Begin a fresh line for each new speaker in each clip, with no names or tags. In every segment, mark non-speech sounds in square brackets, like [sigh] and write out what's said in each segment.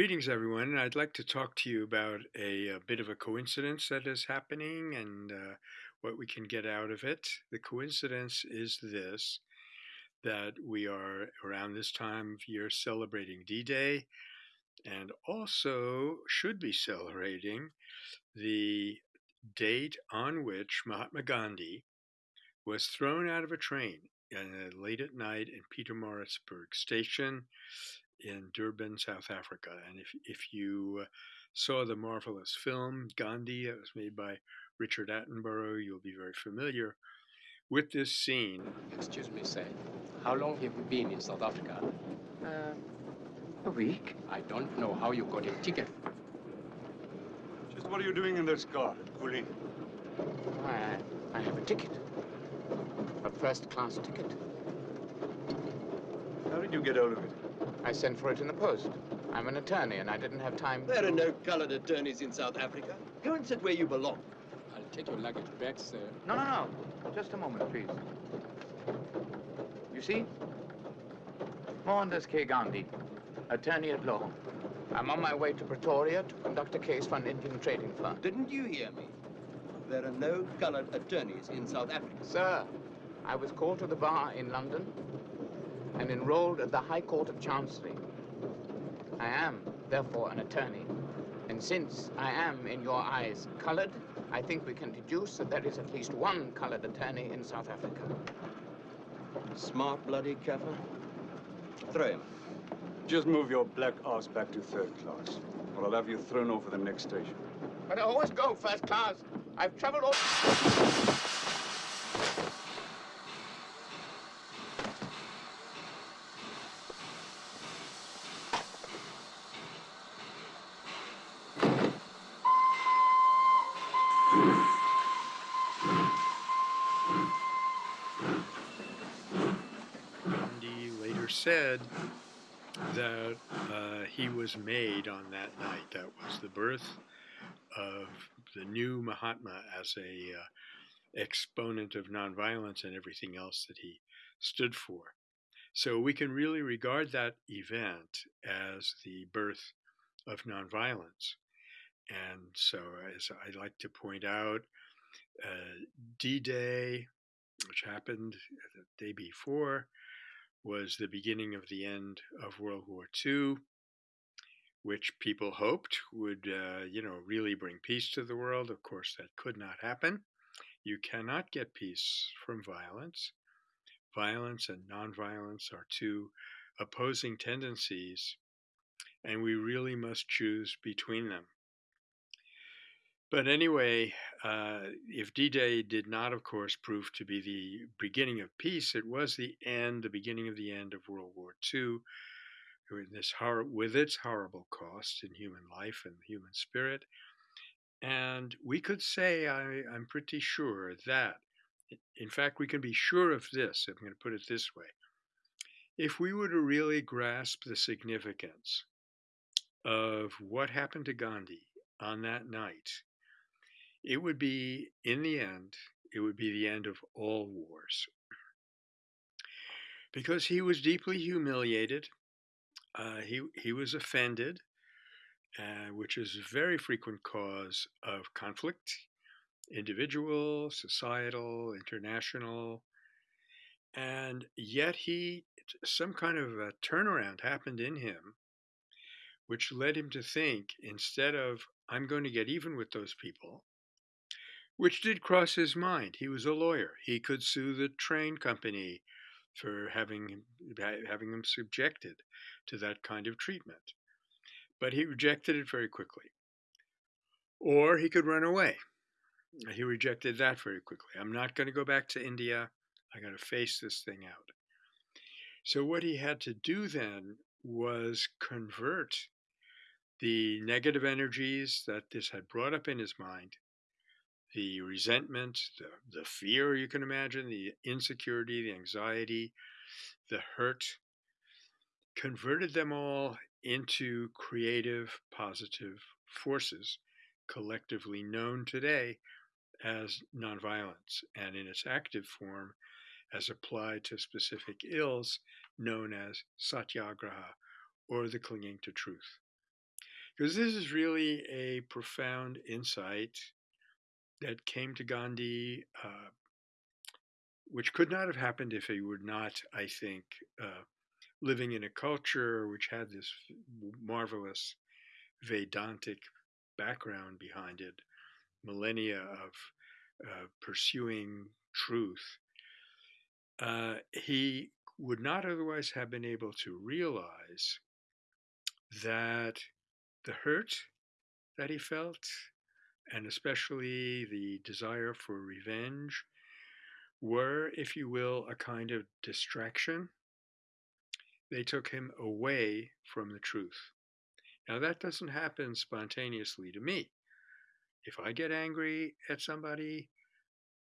Greetings, everyone. I'd like to talk to you about a, a bit of a coincidence that is happening and uh, what we can get out of it. The coincidence is this that we are around this time of year celebrating D Day and also should be celebrating the date on which Mahatma Gandhi was thrown out of a train uh, late at night in Pietermaritzburg station in Durban, South Africa. And if, if you uh, saw the marvelous film Gandhi, it was made by Richard Attenborough, you'll be very familiar with this scene.
Excuse me, sir. How long have you been in South Africa?
Uh, a week.
I don't know how you got a ticket.
Just what are you doing in this car, Coolie?
I, I have a ticket. A first-class ticket.
How did you get out of it?
I sent for it in the post. I'm an attorney, and I didn't have time
There
to...
are no colored attorneys in South Africa. Go and sit where you belong.
I'll take your luggage back, sir.
No, no, no. Just a moment, please. You see? Mohandas K. Gandhi, attorney at law. I'm on my way to Pretoria to conduct a case for an Indian trading firm.
Didn't you hear me? There are no colored attorneys in South Africa.
Sir, I was called to the bar in London and enrolled at the High Court of Chancery. I am, therefore, an attorney. And since I am, in your eyes, colored, I think we can deduce that there is at least one colored attorney in South Africa.
Smart bloody Kaffir. Throw him.
Just move your black ass back to third class, or I'll have you thrown over the next station.
But I always go first class. I've traveled all...
Gandhi later said that uh, he was made on that night. That was the birth of the new Mahatma as a uh, exponent of nonviolence and everything else that he stood for. So we can really regard that event as the birth of nonviolence. And so, as I like to point out, uh, D Day, which happened the day before, was the beginning of the end of World War II, which people hoped would, uh, you know, really bring peace to the world. Of course, that could not happen. You cannot get peace from violence. Violence and nonviolence are two opposing tendencies, and we really must choose between them. But anyway, uh, if D Day did not, of course, prove to be the beginning of peace, it was the end, the beginning of the end of World War II, with, this hor- with its horrible cost in human life and human spirit. And we could say, I, I'm pretty sure that, in fact, we can be sure of this, I'm going to put it this way. If we were to really grasp the significance of what happened to Gandhi on that night, it would be, in the end, it would be the end of all wars. Because he was deeply humiliated, uh, he, he was offended, uh, which is a very frequent cause of conflict, individual, societal, international. And yet he, some kind of a turnaround happened in him, which led him to think instead of, I'm going to get even with those people, which did cross his mind. He was a lawyer. He could sue the train company for having having him subjected to that kind of treatment. But he rejected it very quickly. Or he could run away. He rejected that very quickly. I'm not going to go back to India. I got to face this thing out. So what he had to do then was convert the negative energies that this had brought up in his mind the resentment, the, the fear you can imagine, the insecurity, the anxiety, the hurt, converted them all into creative, positive forces, collectively known today as nonviolence, and in its active form, as applied to specific ills, known as satyagraha, or the clinging to truth. because this is really a profound insight that came to Gandhi, uh, which could not have happened if he were not, I think, uh, living in a culture which had this marvelous Vedantic background behind it, millennia of uh, pursuing truth. Uh, he would not otherwise have been able to realize that the hurt that he felt, and especially the desire for revenge, were, if you will, a kind of distraction. They took him away from the truth. Now, that doesn't happen spontaneously to me. If I get angry at somebody,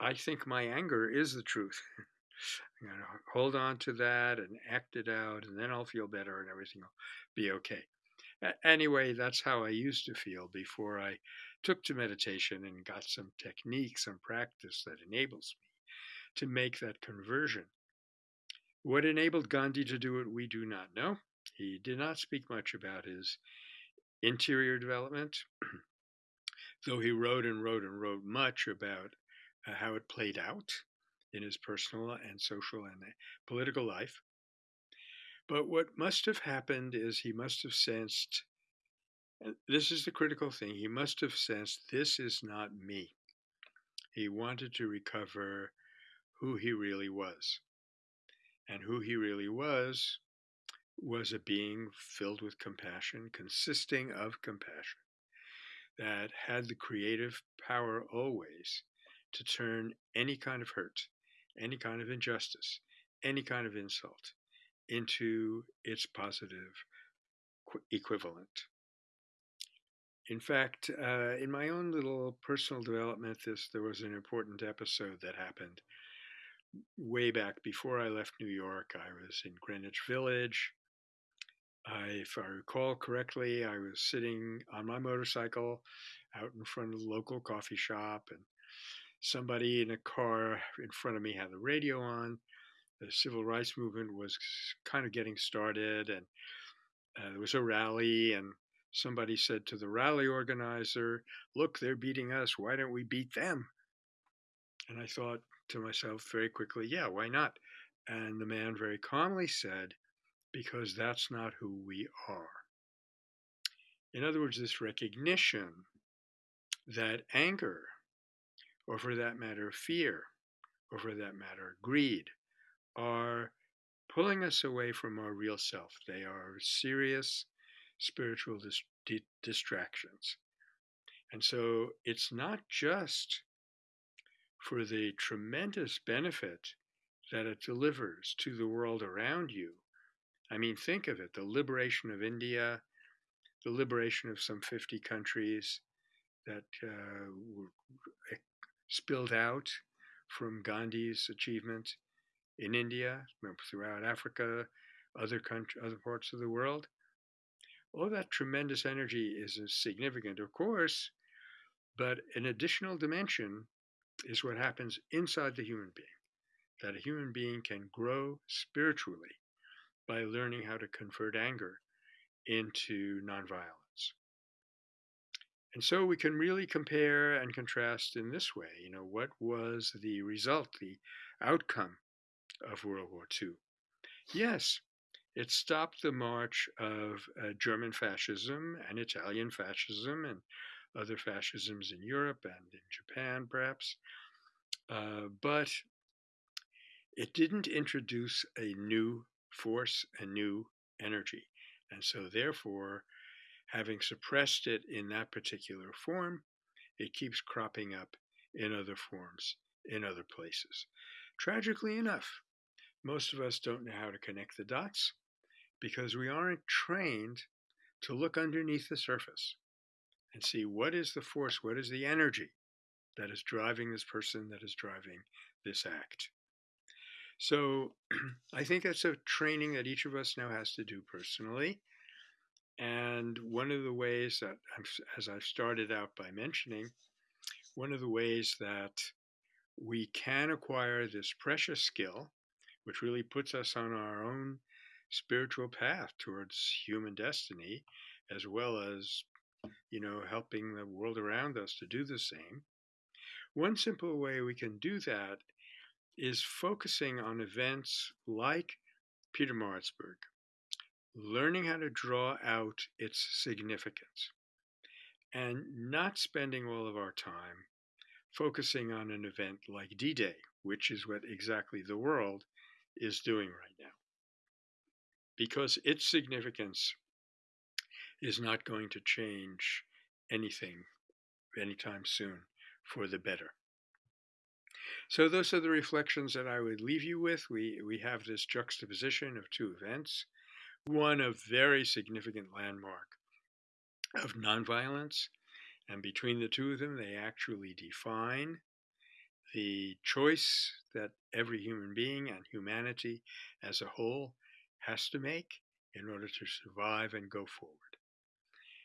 I think my anger is the truth. [laughs] I'm going to hold on to that and act it out, and then I'll feel better and everything will be okay. Anyway, that's how I used to feel before I took to meditation and got some techniques some practice that enables me to make that conversion. What enabled Gandhi to do it, we do not know. He did not speak much about his interior development, [clears throat] though he wrote and wrote and wrote much about uh, how it played out in his personal and social and political life. But what must have happened is he must have sensed, and this is the critical thing, he must have sensed this is not me. He wanted to recover who he really was. And who he really was was a being filled with compassion, consisting of compassion, that had the creative power always to turn any kind of hurt any kind of injustice, any kind of insult into its positive equivalent. In fact, uh, in my own little personal development, this there was an important episode that happened way back before I left New York. I was in Greenwich Village. I, if I recall correctly, I was sitting on my motorcycle out in front of the local coffee shop, and somebody in a car in front of me had the radio on. The civil rights movement was kind of getting started, and uh, there was a rally, and somebody said to the rally organizer, Look, they're beating us. Why don't we beat them? And I thought to myself very quickly, Yeah, why not? And the man very calmly said, Because that's not who we are. In other words, this recognition that anger or for that matter, fear, or for that matter, greed, are pulling us away from our real self. They are serious spiritual dis- di- distractions. And so it's not just for the tremendous benefit that it delivers to the world around you. I mean, think of it the liberation of India, the liberation of some 50 countries that uh, were spilled out from Gandhi's achievement in India, throughout Africa, other country, other parts of the world. All that tremendous energy is uh, significant, of course, but an additional dimension is what happens inside the human being. That a human being can grow spiritually by learning how to convert anger into nonviolence. And so we can really compare and contrast in this way. You know, what was the result, the outcome of World War II? Yes, it stopped the march of uh, German fascism and Italian fascism and other fascisms in Europe and in Japan, perhaps. Uh, but it didn't introduce a new force, a new energy. And so, therefore, having suppressed it in that particular form, it keeps cropping up in other forms, in other places. Tragically enough, most of us don't know how to connect the dots because we aren't trained to look underneath the surface and see what is the force, what is the energy that is driving this person, that is driving this act. So [clears throat] I think that's a training that each of us now has to do personally. And one of the ways that, as I've started out by mentioning, one of the ways that we can acquire this precious skill, which really puts us on our own spiritual path towards human destiny, as well as you know, helping the world around us to do the same. One simple way we can do that is focusing on events like Pietermaritzburg, learning how to draw out its significance, and not spending all of our time focusing on an event like D Day, which is what exactly the world is doing right now. Because its significance is not going to change anything anytime soon for the better. So those are the reflections that I would leave you with. We we have this juxtaposition of two events, one a very significant landmark of nonviolence, and between the two of them, they actually define the choice that every human being and humanity as a whole has to make in order to survive and go forward.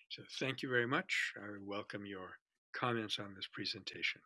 So thank you very much. I welcome your comments on this presentation.